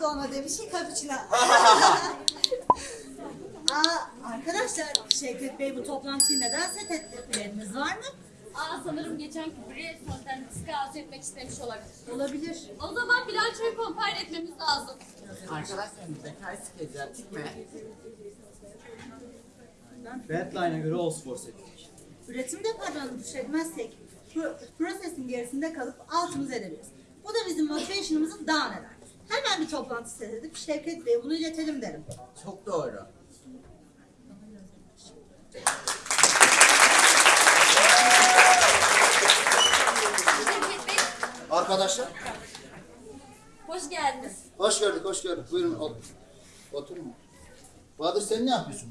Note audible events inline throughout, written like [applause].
o da ona demiş ki cappuccino. [laughs] Aa, arkadaşlar Şevket Bey bu toplantıyı neden set etti? Bileniniz var mı? Aa sanırım geçenki Brezfon'dan skaz etmek istemiş olabilir. Olabilir. O zaman bilançoyu compile etmemiz lazım. Arkadaşlarım bekar skeci açık mı? Deadline'a göre Allsport ettik. Üretim departmanını düşürmezsek pro- prosesin gerisinde kalıp altımızı edebiliriz. Bu da bizim motivation'ımızı down eder. Hemen bir toplantı set edip Şevket Bey'e bunu iletelim derim. Çok doğru. Şevket Bey, Arkadaşlar, hoş geldiniz. hoş gördük, hoş gördük. Buyurun, ot oturun. Bahadır sen ne yapıyorsun?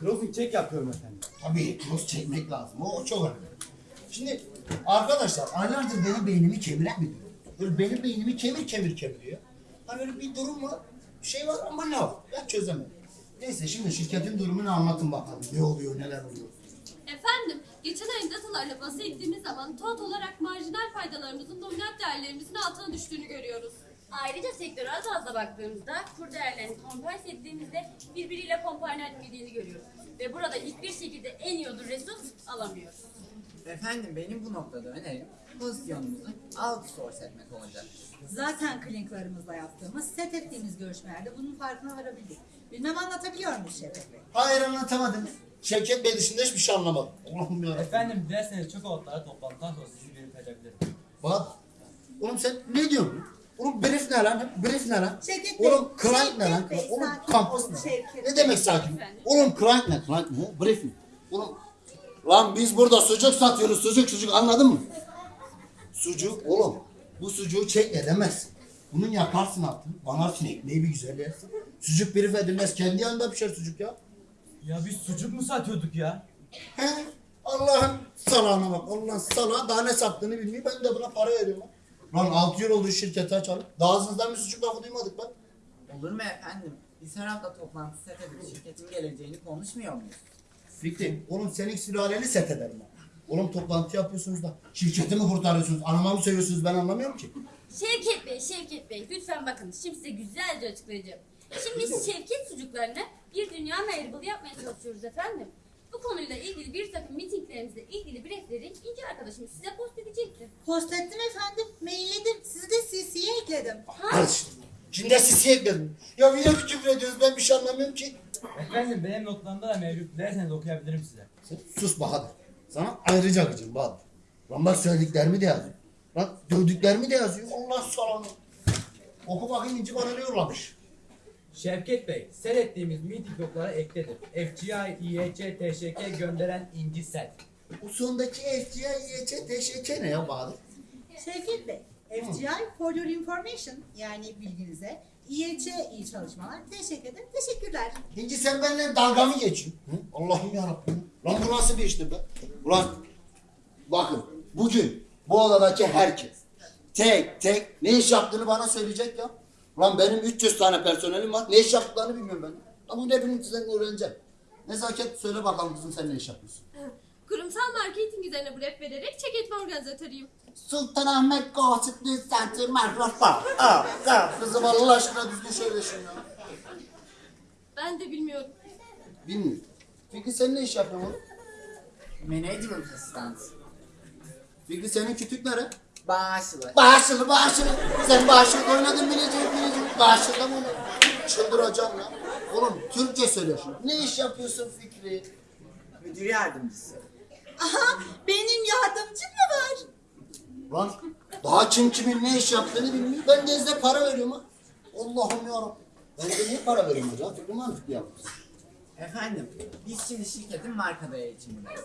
Crossing check yapıyorum efendim. Tabii, cross çekmek lazım. O çok önemli. Şimdi arkadaşlar, aylardır benim beynimi kemiren bir durum. Böyle benim beynimi kemir kemir kemiriyor. Hani öyle bir durum var, bir şey var ama ne var? Ben çözemedim. Neyse şimdi şirketin durumunu anlatın bakalım. Ne oluyor, neler oluyor? Efendim, geçen ayın datalarla bası ettiğimiz zaman tot olarak marjinal faydalarımızın dominant değerlerimizin altına düştüğünü görüyoruz. Ayrıca sektörel bazda baktığımızda kur değerlerini kompanse ettiğimizde birbiriyle kompanse etmediğini görüyoruz. Ve burada hiçbir şekilde en iyi ödül resurs alamıyoruz. Efendim benim bu noktada önerim pozisyonumuzu outsource etmek olacak. Zaten kliniklerimizle yaptığımız, set ettiğimiz görüşmelerde bunun farkına varabildik. Bilmem anlatabiliyor muyum Şevket Bey? Hayır anlatamadınız. Şevket Bey dışında hiçbir şey anlamadım. Allah'ım yarabbim. Efendim dilerseniz çok otlara toplantıdan sonra sizi verebilirim. Bak, oğlum sen ne diyorsun? Oğlum brief ne lan? Brief ne lan? Şevket Bey, Oğlum client ne lan? Şevket Bey, Oğlum sakin kampüs olun ne? Şevket Ne Bey. demek sakin? Efendim? Oğlum client ne? Client ne? Brief mi? Oğlum lan biz burada sucuk satıyoruz. Sucuk sucuk anladın mı? Sucuk oğlum bu sucuğu çek edemez. Bunun yakarsın altını. Banarsın ekmeği bir güzel yersin. Sucuk brief edilmez. Kendi yanında pişer sucuk ya. Ya biz sucuk mu satıyorduk ya? He? Allah'ın salağına bak. Allah'ın salağı daha ne sattığını bilmiyor. Ben de buna para veriyorum. Lan 6 yıl oldu şirketi açalım. Daha ağzınızdan bir sucuk lafı duymadık lan. Olur mu efendim? Biz her hafta toplantı set edip şirketin geleceğini konuşmuyor muyuz? Fikri, oğlum senin sülaleni set ederim ben. Oğlum toplantı yapıyorsunuz da şirketi mi kurtarıyorsunuz? Anama mı söylüyorsunuz ben anlamıyorum ki. Şevket Bey, Şevket Bey lütfen bakın şimdi size güzelce açıklayacağım. Şimdi Şevket sucuklarını bir dünya meyribılı yapmaya çalışıyoruz efendim. Bu konuyla ilgili bir takım mitinglerimizle ilgili briefleri İnci arkadaşım size post edecektir. Post ettim efendim, mailledim. Sizi de CC'ye ekledim. İşte. Şimdi de sisi ekledim. Ya bir küfür ediyoruz ben bir şey anlamıyorum ki. Efendim benim notlarımda da mevcut. Dilerseniz okuyabilirim size. Sen sus Bahadır. Sana ayrıca gıcım Bahadır. Lan bak söylediklerimi de yazıyor. Lan dövdüklerimi de yazıyor. Allah salanı. Oku bakayım İnci bana ne yollamış. Şevket Bey, seyrettiğimiz meeting notlara ekledim. FGI, IEC, TŞK gönderen İnci Set. Bu sondaki FCI, YC, TŞK ne ya Bahadır? Şevket Bey, FGI for your information yani bilginize. İYC iyi çalışmalar. Teşekkür ederim. Teşekkürler. İnci sen benimle dalga mı geçiyorsun? Hı? Allah'ım yarabbim. Lan bu nasıl bir iştir be? Ulan bakın bugün bu odadaki herkes tek tek ne iş yaptığını bana söyleyecek ya. Ulan benim 300 tane personelim var. Ne iş yaptıklarını bilmiyorum ben. Ama ne bileyim sizden öğreneceğim. Nezaket söyle bakalım kızım sen ne iş yapıyorsun? Kurumsal marketing üzerine brief vererek çek etme organizatörüyüm. Sultanahmet Gossip News Center Microsoft. Aa, aa, kızım Allah aşkına düzgün söyleşin ya. Ben de bilmiyorum. Bilmiyorum. Fikri sen ne iş yapıyorsun oğlum? Management assistant. Fikri senin kütükleri. Bağışlı. Bağışılı bağışılı. Sen bağışılı oynadın bileceğim bileceğim. Bağışılı mı oynadın? Çıldıracağım ya. Oğlum Türkçe söyle şunu. Ne iş yapıyorsun Fikri? Müdür yardımcısı. Aha benim yardımcım mı var? Lan daha kim kimin ne iş yaptığını bilmiyor. Ben de size para veriyorum ha. Allah'ım yarabbim. Ben de niye para veriyorum acaba? Fikri mantıklı yapmış. Efendim biz şimdi şirketin marka değeri içindeyiz.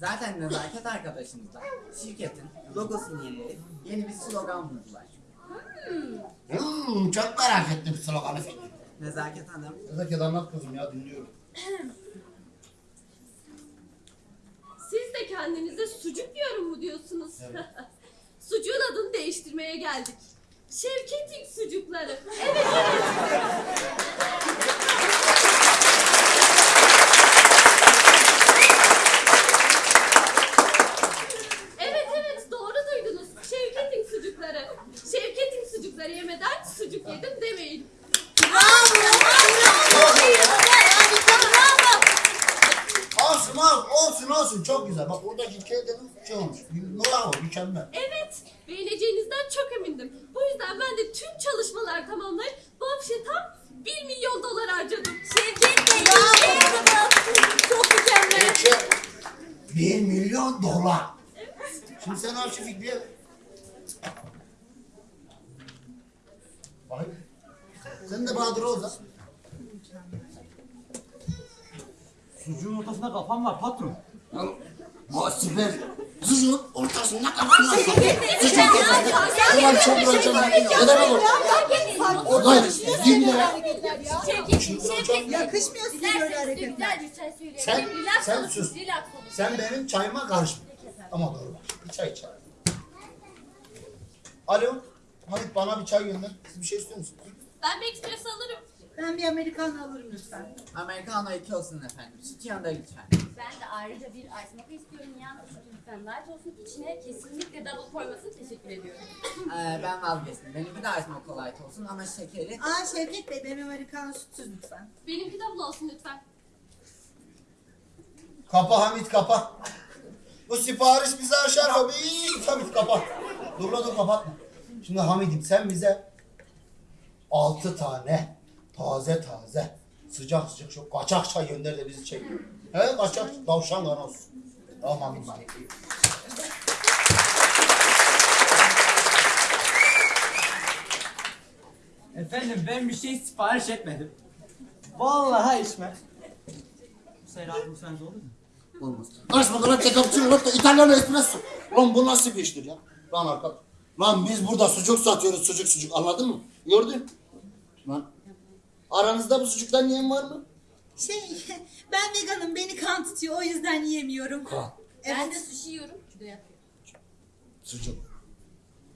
Zaten nezaket arkadaşımız da şirketin logosunu yenileyip yeni bir slogan buldular. Hmm, çok merak ettim sloganı Fikri. Nezaket Hanım Nezaket anlat kızım ya dinliyorum. [clears throat] Siz de kendinize sucuk diyorum mu diyorsunuz? [laughs] Sucuğun adını değiştirmeye geldik. Şevketin sucukları. Evet evet. Evet evet doğru duydunuz. Şevketin sucukları. Şevketin sucukları yemeden sucuk yedim demeyin olmuş. Bravo mükemmel. Evet, beğeneceğinizden çok emindim. Bu yüzden ben de tüm çalışmalar tamamlayıp bu afişe tam 1 milyon dolar harcadım. Şevket Bey, Çok mükemmel. Peki. Bir milyon dolar. Şimdi sen al şu Fikri'ye. ver. Ay. Sen de Bahadır ol da. Sucuğun ortasında kafam var patron. Al. Ha süper. Sucuğun ortasında kafan var. Ulan çok. Ne demek o? Hayır. Yemin ederim. Şevket, Şevket Bey. Yakışmıyor size böyle hareketler. çay. Sen- sen sus. Sen benim çayıma karışma. Ama doğru. Bir çay içer. Alo. Halit bana bir çay gönder. Siz bir şey istiyor musunuz? Ben bir ekspres alırım. Ben bir Amerikan alırım lütfen. Americano 2 olsun efendim. Süt yanında lütfen. Ben de ayrıca bir ice mocha istiyorum. Yalnız lütfen light olsun. İçine kesinlikle double koymasını teşekkür ediyorum. Ee, ben vazgeçtim. Benimki de ice mocha light olsun ama şekeri. Aa Şevket Bey benim Amerikan sütsüz lütfen. Benimki double olsun lütfen. Kapa Hamit kapa. Bu sipariş bizi aşar Hamit. Hamit kapa. Dur la dur kapatma. Şimdi Hamid'im sen bize altı tane taze taze sıcak sıcak şu kaçak çay gönder de bizi çek. He kaçak tavşan ganos. Tamam Hamid'im. Efendim ben bir şey sipariş etmedim. Vallahi içmem. Serhat bu sence olur mu? Olmaz. Karışma lan cappuccino latte İtalyan espresso. Lan bu nasıl bir iştir ya? Lan arkadaş. Lan biz burada sucuk satıyoruz sucuk sucuk anladın mı? Gördün? Lan aranızda bu sucuktan yiyen var mı? Şey [laughs] ben veganım beni kan tutuyor o yüzden yiyemiyorum. Kan. Ben de sushi yiyorum. Sucuk.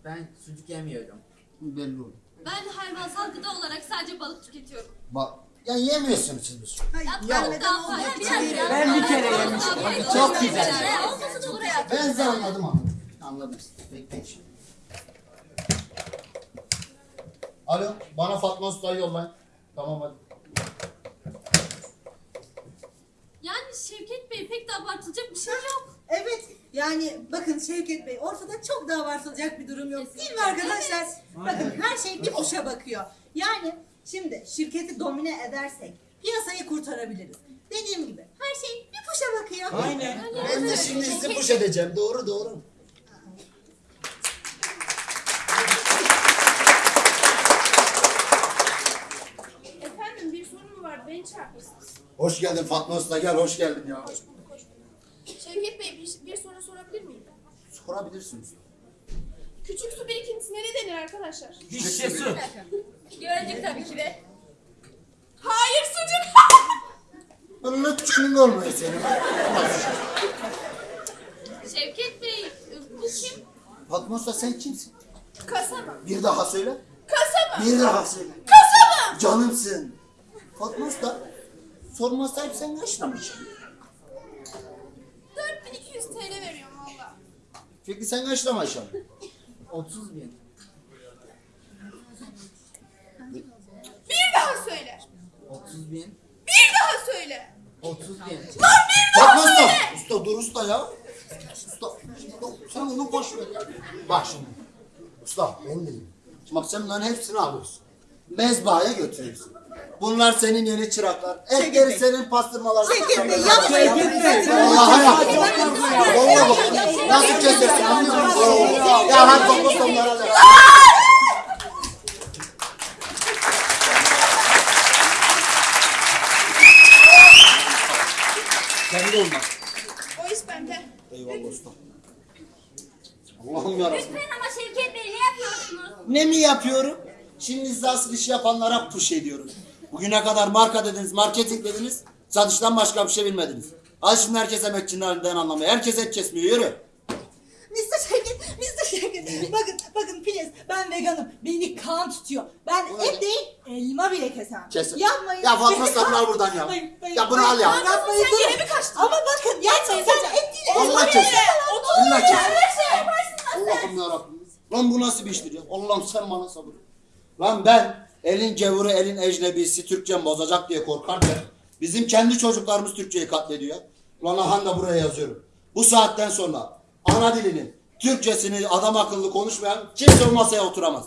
Ben sucuk yemiyorum. Belli oldu. Ben hayvansal gıda olarak sadece balık tüketiyorum. Bak ya yemiyorsunuz siz bu sucuk. Hayır Ya, ben vegan daha bir için yiyemiyorum. Ben bir kere yemiştim. Çok güzel. Olmasa da buraya. Ben size anladım anladım. Anladım. Peki peki. Alo bana Fatma Usta'yı yollayın. Tamam hadi. Yani Şevket Bey pek de abartılacak bir şey yok. Evet yani bakın Şevket Bey ortada çok da abartılacak bir durum yok değil mi arkadaşlar? Bakın her şey bir kuşa bakıyor. Yani şimdi şirketi domine edersek piyasayı kurtarabiliriz. Dediğim gibi her şey bir kuşa bakıyor. Aynen. Ben de şimdi sizi push edeceğim. Doğru doğru. Efendim bir sorun mu var? Beni çağırmışsınız. Hoş geldin Fatma Usta gel hoş geldin ya. Şevket Bey bir, bir soru sorabilir miyim? Sorabilirsiniz. Küçük su birikintisine ne denir arkadaşlar? Şişe su. Gölcük tabii ki de. Hayır sucuk. Bunun küçüğünün olmuyor senin. Şevket Bey bu kim? Fatma Usta sen kimsin? Kasaba. Bir daha söyle. Kasaba. Bir daha söyle. Kasaba. Canımsın. Fatma Usta sorma sahip sen kaçlamışsın. 4200 TL veriyorum valla. Fikri sen kaçlamışsın. 30 bin. Bir daha söyle. 30 bin. Bir daha söyle. 30 bin. Fatma Usta. Usta dur usta ya. Usta sen onu boş ver. Bak şimdi. Usta ben değilim. Bak sen bunların hepsini alıyorsun. Mezbahaya götürüyorsun. Bunlar senin yeni çıraklar. Etleri senin pastırmalar. Vallahi bak. Nasıl kesersin anlıyor musun? Ya hadi topla sonlara da. Sen de olmaz. O iş bende. Eyvallah usta. Allah'ım yarabbim. Lütfen ama Şevket Bey ne yapıyorsunuz? Ne mi yapıyorum? Şimdi size asıl işi yapanlara push ediyorum. Bugüne kadar marka dediniz, marketing dediniz. Satıştan başka bir şey bilmediniz. Al şimdi herkes emekçilerden anlamıyor. Herkes et kesmiyor. Yürü. Mr. Şevket, Mr. Şevket. Bakın, bakın please. Ben veganım. Beni kan tutuyor. Ben et değil, elma bile kesemem. Kes. Yapmayın. Ya Fatma Beni kan- buradan ya. Hayır, hayır, Ya bunu hayır. al ya. Yapmayın, Sen durun. gene mi kaçtın? Ama bakın gerçekten et değil, elma Allah bile kes. kesemem. Allah kes. Allah'ım yarabbim. Lan bu nasıl bir iştir ya? Allah'ım sen bana sabır. Lan ben elin gevuru elin ecnebisi Türkçem bozacak diye korkarken bizim kendi çocuklarımız Türkçeyi katlediyor. Lan aha da buraya yazıyorum. Bu saatten sonra ana dilini, Türkçesini adam akıllı konuşmayan kimse o masaya oturamaz.